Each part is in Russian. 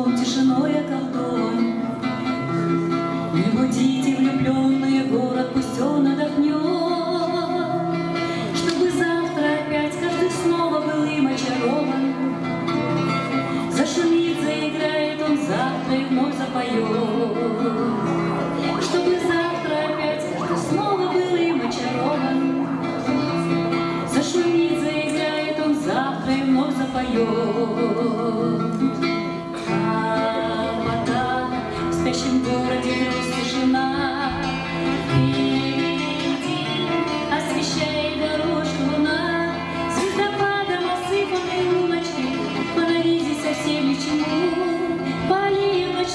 околдован, тишиной околдован.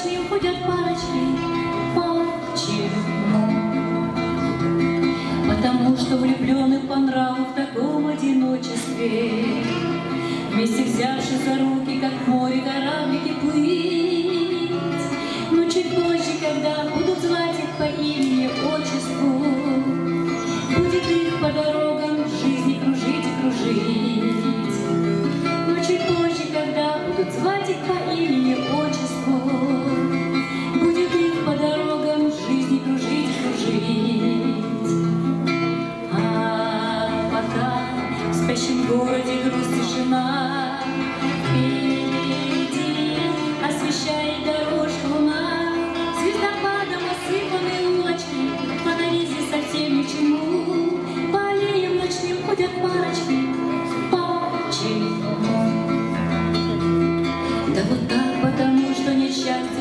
ночью ходят парочки. Почему? Потому что влюблены по нраву в таком одиночестве. Вместе взявши за руки, как море кораблики плыть. Но чуть позже, когда будут звать их по имени, отчеству, городе грусть тишина Впереди освещает дорожку луна. Звездопадом осыпаны улочки Фонари здесь совсем ни к чему. По аллеям ночным ходят парочки Почему? Да вот так, потому что несчастье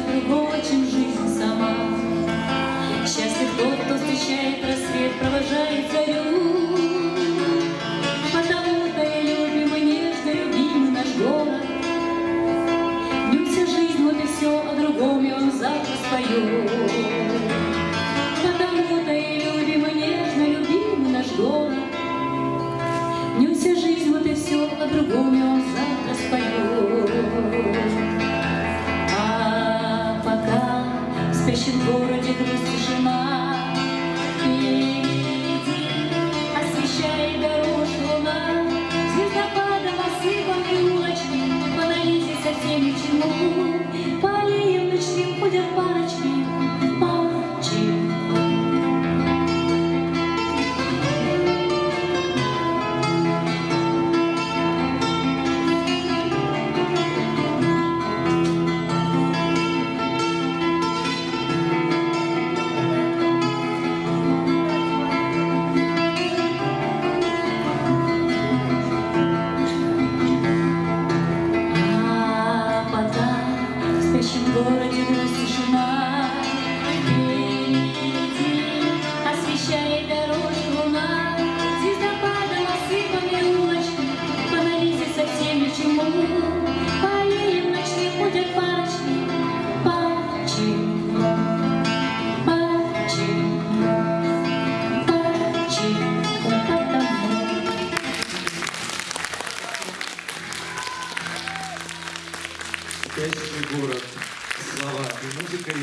Все по-другому и он завтра споет. А пока в спящем городе грусть тишина, замечательный город. Слова и музыка.